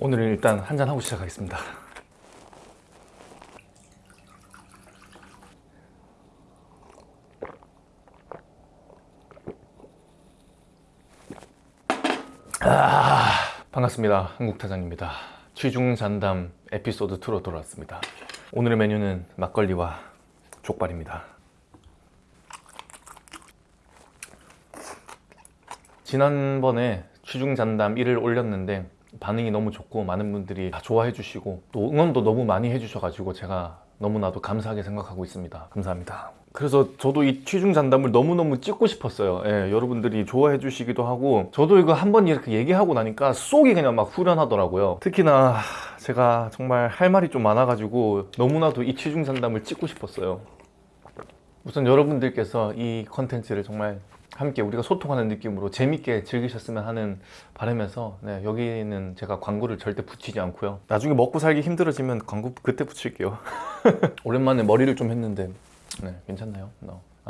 오늘은 일단 한잔 하고 시작하겠습니다. 아, 반갑습니다. 한국타장입니다. 취중잔담 에피소드 2로 돌아왔습니다. 오늘의 메뉴는 막걸리와 족발입니다. 지난번에 취중잔담 1을 올렸는데 반응이 너무 좋고 많은 분들이 다 좋아해 주시고 또 응원도 너무 많이 해주셔가지고 제가 너무나도 감사하게 생각하고 있습니다. 감사합니다. 그래서 저도 이 취중 잔담을 너무너무 찍고 싶었어요. 예, 여러분들이 좋아해 주시기도 하고 저도 이거 한 번 이렇게 얘기하고 나니까 속이 그냥 막 후련하더라고요. 특히나 제가 정말 할 말이 좀 많아가지고 너무나도 이 취중 잔담을 찍고 싶었어요. 우선 여러분들께서 이 컨텐츠를 정말 함께 우리가 소통하는 느낌으로 재밌게 즐기셨으면 하는 바람에서 네, 여기는 제가 광고를 절대 붙이지 않고요. 나중에 먹고 살기 힘들어지면 광고 그때 붙일게요. 오랜만에 머리를 좀 했는데 네, 괜찮나요?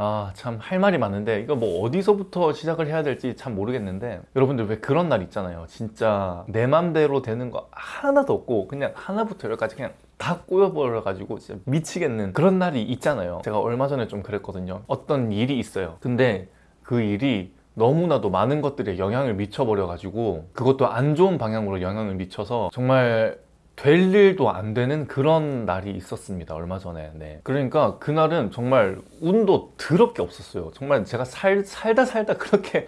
아참 할 말이 많은데 이거 뭐 어디서부터 시작을 해야 될지 참 모르겠는데 여러분들 왜 그런 날 있잖아요. 진짜 내 맘대로 되는 거 하나도 없고 그냥 하나부터 열까지 그냥 다 꼬여버려 가지고 진짜 미치겠는 그런 날이 있잖아요. 제가 얼마 전에 좀 그랬거든요. 어떤 일이 있어요. 근데 그 일이 너무나도 많은 것들에 영향을 미쳐버려 가지고 그것도 안 좋은 방향으로 영향을 미쳐서 정말 될 일도 안 되는 그런 날이 있었습니다 얼마 전에 네. 그러니까 그날은 정말 운도 더럽게 없었어요 정말 제가 살, 살다 살다 그렇게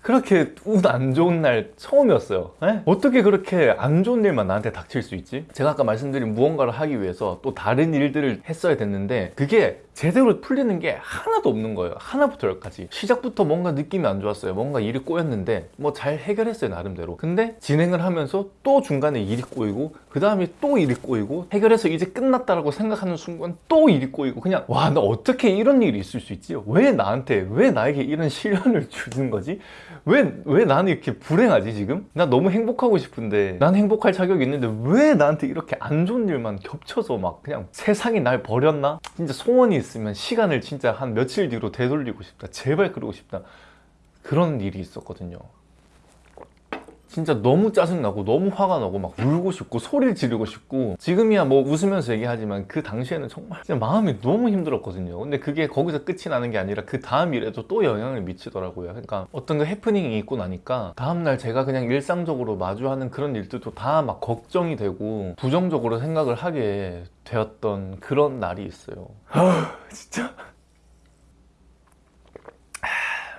그렇게 운 안 좋은 날 처음이었어요 에? 어떻게 그렇게 안 좋은 일만 나한테 닥칠 수 있지? 제가 아까 말씀드린 무언가를 하기 위해서 또 다른 일들을 했어야 됐는데 그게 제대로 풀리는 게 하나도 없는 거예요 하나부터 열까지 시작부터 뭔가 느낌이 안 좋았어요 뭔가 일이 꼬였는데 뭐 잘 해결했어요 나름대로 근데 진행을 하면서 또 중간에 일이 꼬이고 그 다음에 또 일이 꼬이고 해결해서 이제 끝났다라고 생각하는 순간 또 일이 꼬이고 그냥 와 나 어떻게 이런 일이 있을 수 있지? 왜 나한테 왜 나에게 이런 시련을 주는 거지? 왜, 왜 나는 이렇게 불행하지 지금? 나 너무 행복하고 싶은데 난 행복할 자격이 있는데 왜 나한테 이렇게 안 좋은 일만 겹쳐서 막 그냥 세상이 날 버렸나? 진짜 소원이 있 으면 시간을 진짜 한 며칠 뒤로 되돌리고 싶다. 제발 그러고 싶다. 그런 일이 있었거든요 진짜 너무 짜증나고 너무 화가 나고 막 울고 싶고 소리를 지르고 싶고 지금이야 뭐 웃으면서 얘기하지만 그 당시에는 정말 진짜 마음이 너무 힘들었거든요. 근데 그게 거기서 끝이 나는 게 아니라 그 다음 일에도 또 영향을 미치더라고요. 그러니까 어떤 그 해프닝이 있고 나니까 다음날 제가 그냥 일상적으로 마주하는 그런 일들도 다 막 걱정이 되고 부정적으로 생각을 하게 되었던 그런 날이 있어요. 아 진짜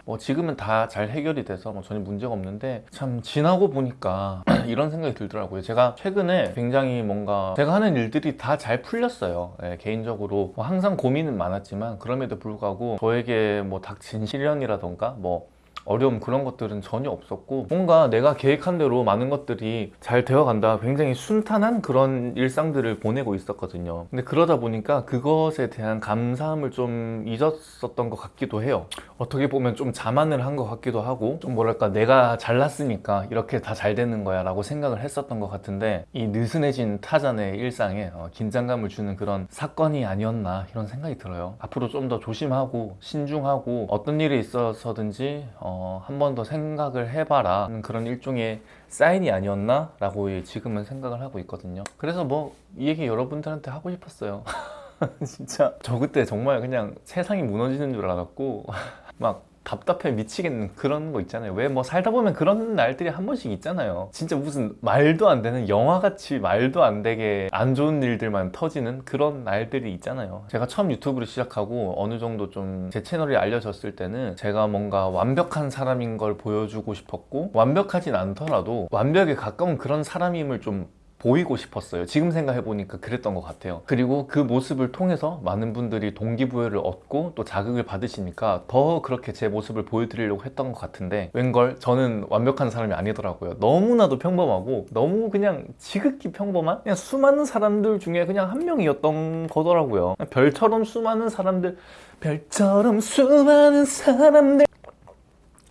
뭐 지금은 다 잘 해결이 돼서 뭐 전혀 문제가 없는데 참 지나고 보니까 이런 생각이 들더라고요. 제가 최근에 굉장히 뭔가 제가 하는 일들이 다 잘 풀렸어요. 예, 개인적으로 뭐 항상 고민은 많았지만 그럼에도 불구하고 저에게 뭐 닥친 시련이라던가 뭐 어려움 그런 것들은 전혀 없었고 뭔가 내가 계획한 대로 많은 것들이 잘 되어간다. 굉장히 순탄한 그런 일상들을 보내고 있었거든요. 근데 그러다 보니까 그것에 대한 감사함을 좀 잊었었던 것 같기도 해요. 어떻게 보면 좀 자만을 한 것 같기도 하고 좀 뭐랄까 내가 잘났으니까 이렇게 다 잘 되는 거야 라고 생각을 했었던 것 같은데 이 느슨해진 타잔의 일상에 어, 긴장감을 주는 그런 사건이 아니었나 이런 생각이 들어요. 앞으로 좀 더 조심하고 신중하고 어떤 일이 있어서든지 어, 한 번 더 생각을 해봐라. 하는 그런 일종의 사인이 아니었나? 라고 지금은 생각을 하고 있거든요. 그래서 뭐 이 얘기 여러분들한테 하고 싶었어요. 진짜. 저 그때 정말 그냥 세상이 무너지는 줄 알았고 막 답답해 미치겠는 그런 거 있잖아요. 왜 뭐 살다 보면 그런 날들이 한 번씩 있잖아요. 진짜 무슨 말도 안 되는 영화같이 말도 안 되게 안 좋은 일들만 터지는 그런 날들이 있잖아요. 제가 처음 유튜브를 시작하고 어느 정도 좀 제 채널이 알려졌을 때는 제가 뭔가 완벽한 사람인 걸 보여주고 싶었고 완벽하진 않더라도 완벽에 가까운 그런 사람임을 좀 보이고 싶었어요. 지금 생각해보니까 그랬던 것 같아요. 그리고 그 모습을 통해서 많은 분들이 동기부여를 얻고 또 자극을 받으시니까 더 그렇게 제 모습을 보여드리려고 했던 것 같은데 웬걸 저는 완벽한 사람이 아니더라고요. 너무나도 평범하고 너무 그냥 지극히 평범한 그냥 수많은 사람들 중에 그냥 한 명이었던 거더라고요. 별처럼 수많은 사람들 별처럼 수많은 사람들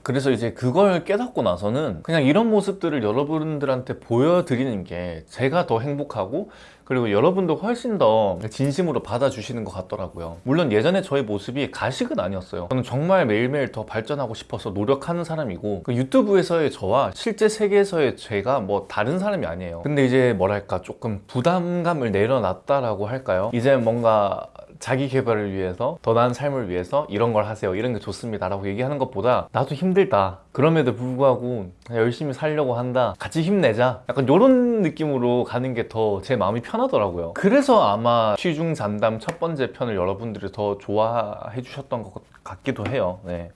그래서 이제 그걸 깨닫고 나서는 그냥 이런 모습들을 여러분들한테 보여드리는 게 제가 더 행복하고 그리고 여러분도 훨씬 더 진심으로 받아주시는 것 같더라고요. 물론 예전에 저의 모습이 가식은 아니었어요. 저는 정말 매일매일 더 발전하고 싶어서 노력하는 사람이고 그 유튜브에서의 저와 실제 세계에서의 제가 뭐 다른 사람이 아니에요. 근데 이제 뭐랄까 조금 부담감을 내려놨다라고 할까요? 이제 뭔가 자기 개발을 위해서 더 나은 삶을 위해서 이런 걸 하세요 이런 게 좋습니다 라고 얘기하는 것보다 나도 힘들다. 그럼에도 불구하고 열심히 살려고 한다. 같이 힘내자. 약간 이런 느낌으로 가는 게 더 제 마음이 편하더라고요. 그래서 아마 취중 잔담 첫 번째 편을 여러분들이 더 좋아해 주셨던 것 같기도 해요. 네.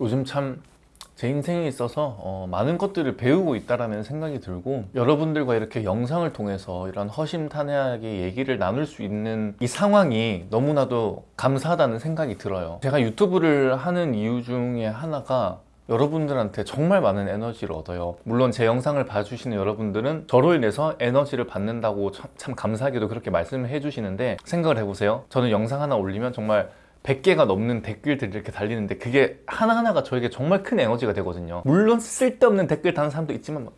요즘 참 제 인생에 있어서 어, 많은 것들을 배우고 있다라는 생각이 들고 여러분들과 이렇게 영상을 통해서 이런 허심탄회하게 얘기를 나눌 수 있는 이 상황이 너무나도 감사하다는 생각이 들어요. 제가 유튜브를 하는 이유 중에 하나가 여러분들한테 정말 많은 에너지를 얻어요. 물론 제 영상을 봐주시는 여러분들은 저로 인해서 에너지를 받는다고 참, 참 감사하게도 그렇게 말씀을 해주시는데 생각을 해보세요. 저는 영상 하나 올리면 정말 100개가 넘는 댓글들이 이렇게 달리는데 그게 하나하나가 저에게 정말 큰 에너지가 되거든요. 물론 쓸데없는 댓글 다는 사람도 있지만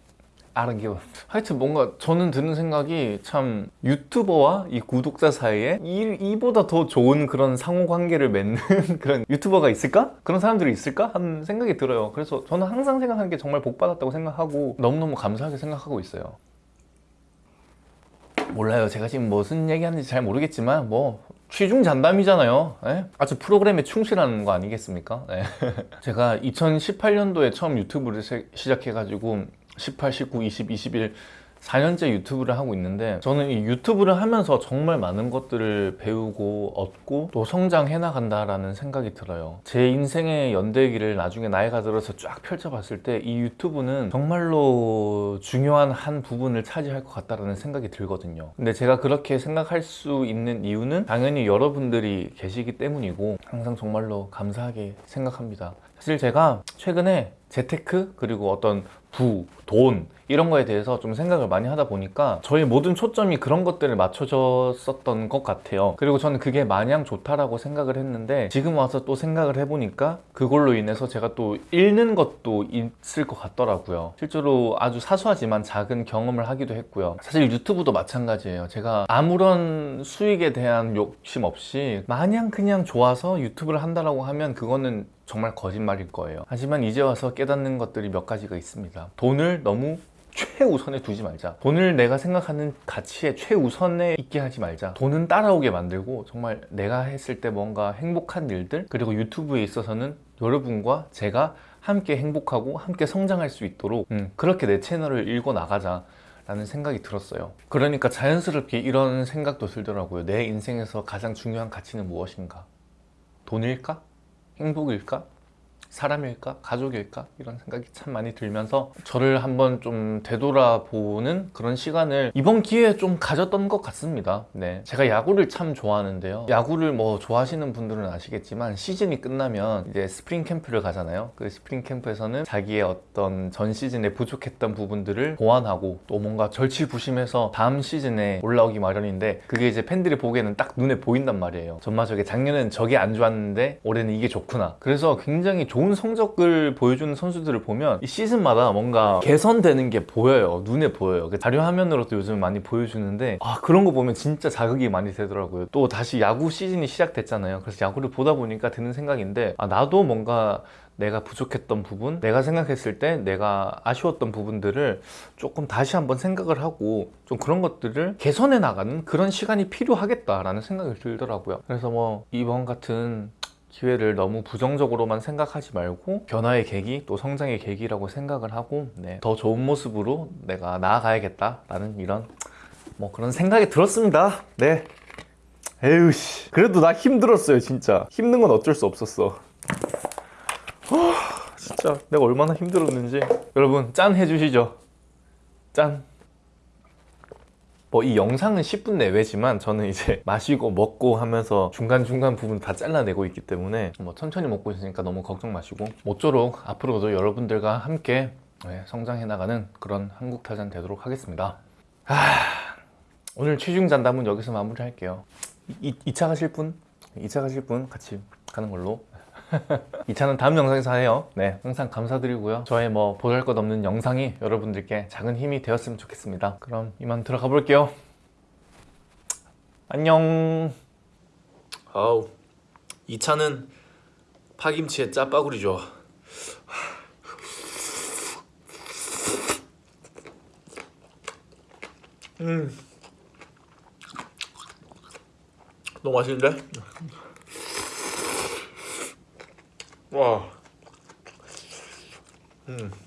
아랑기워. 하여튼 뭔가 저는 드는 생각이 참 유튜버와 이 구독자 사이에 이, 이보다 더 좋은 그런 상호관계를 맺는 그런 유튜버가 있을까? 그런 사람들이 있을까? 하는 생각이 들어요. 그래서 저는 항상 생각하는 게 정말 복 받았다고 생각하고 너무너무 감사하게 생각하고 있어요. 몰라요. 제가 지금 무슨 얘기하는지 잘 모르겠지만 뭐 취중 잔담이잖아요 예? 아주 프로그램에 충실하는 거 아니겠습니까 예. 제가 2018년도에 처음 유튜브를 시작해 가지고 18, 19, 20, 21 4년째 유튜브를 하고 있는데 저는 이 유튜브를 하면서 정말 많은 것들을 배우고 얻고 또 성장해 나간다라는 생각이 들어요. 제 인생의 연대기를 나중에 나이가 들어서 쫙 펼쳐봤을 때 이 유튜브는 정말로 중요한 한 부분을 차지할 것 같다라는 생각이 들거든요. 근데 제가 그렇게 생각할 수 있는 이유는 당연히 여러분들이 계시기 때문이고 항상 정말로 감사하게 생각합니다. 사실 제가 최근에 재테크 그리고 어떤 부, 돈 이런 거에 대해서 좀 생각을 많이 하다 보니까 저의 모든 초점이 그런 것들을 맞춰졌었던 것 같아요. 그리고 저는 그게 마냥 좋다라고 생각을 했는데 지금 와서 또 생각을 해보니까 그걸로 인해서 제가 또 잃는 것도 있을 것 같더라고요. 실제로 아주 사소하지만 작은 경험을 하기도 했고요. 사실 유튜브도 마찬가지예요. 제가 아무런 수익에 대한 욕심 없이 마냥 그냥 좋아서 유튜브를 한다라고 하면 그거는 정말 거짓말일 거예요. 하지만 이제 와서 깨닫는 것들이 몇 가지가 있습니다 돈을 너무 최우선에 두지 말자. 돈을 내가 생각하는 가치에 최우선에 있게 하지 말자. 돈은 따라오게 만들고 정말 내가 했을 때 뭔가 행복한 일들 그리고 유튜브에 있어서는 여러분과 제가 함께 행복하고 함께 성장할 수 있도록 음, 그렇게 내 채널을 읽어 나가자 라는 생각이 들었어요. 그러니까 자연스럽게 이런 생각도 들더라고요. 내 인생에서 가장 중요한 가치는 무엇인가? 돈일까? 행복일까? 사람일까? 가족일까? 이런 생각이 참 많이 들면서 저를 한번 좀 되돌아보는 그런 시간을 이번 기회에 좀 가졌던 것 같습니다. 네, 제가 야구를 참 좋아하는데요. 야구를 뭐 좋아하시는 분들은 아시겠지만 시즌이 끝나면 이제 스프링 캠프를 가잖아요. 그 스프링 캠프에서는 자기의 어떤 전 시즌에 부족했던 부분들을 보완하고 또 뭔가 절치부심해서 다음 시즌에 올라오기 마련인데 그게 이제 팬들이 보기에는 딱 눈에 보인단 말이에요. 점마 저게 작년엔 저게 안 좋았는데 올해는 이게 좋구나. 그래서 굉장히 좋은 좋은 성적을 보여주는 선수들을 보면 이 시즌마다 뭔가 개선되는 게 보여요. 눈에 보여요. 그 자료 화면으로도 요즘 많이 보여주는데 아 그런 거 보면 진짜 자극이 많이 되더라고요. 또 다시 야구 시즌이 시작됐잖아요. 그래서 야구를 보다 보니까 드는 생각인데 아 나도 뭔가 내가 부족했던 부분 내가 생각했을 때 내가 아쉬웠던 부분들을 조금 다시 한번 생각을 하고 좀 그런 것들을 개선해 나가는 그런 시간이 필요하겠다라는 생각이 들더라고요. 그래서 뭐 이번 같은 기회를 너무 부정적으로만 생각하지 말고 변화의 계기 또 성장의 계기라고 생각을 하고 네, 더 좋은 모습으로 내가 나아가야겠다 라는 이런 뭐 그런 생각이 들었습니다. 네. 에휴씨. 그래도 나 힘들었어요 진짜. 힘든 건 어쩔 수 없었어. 어, 진짜 내가 얼마나 힘들었는지. 여러분 짠 해주시죠. 짠 뭐 이 영상은 10분 내외지만 저는 이제 마시고 먹고 하면서 중간중간 부분 다 잘라내고 있기 때문에 뭐 천천히 먹고 있으니까 너무 걱정 마시고 모쪼록 앞으로도 여러분들과 함께 네, 성장해 나가는 그런 한국타잔 되도록 하겠습니다. 하... 오늘 취중 잔담은 여기서 마무리할게요. 2 차 가실 분? 2차 가실 분 같이 가는 걸로 이 차는 다음 영상에서 해요. 네, 항상 감사드리고요. 저의 뭐 보잘 것 없는 영상이 여러분들께 작은 힘이 되었으면 좋겠습니다. 그럼 이만 들어가 볼게요. 안녕. 아우, 이 차는 파김치의 짜파구리죠. 음, 너무 맛있는데? 와. 음.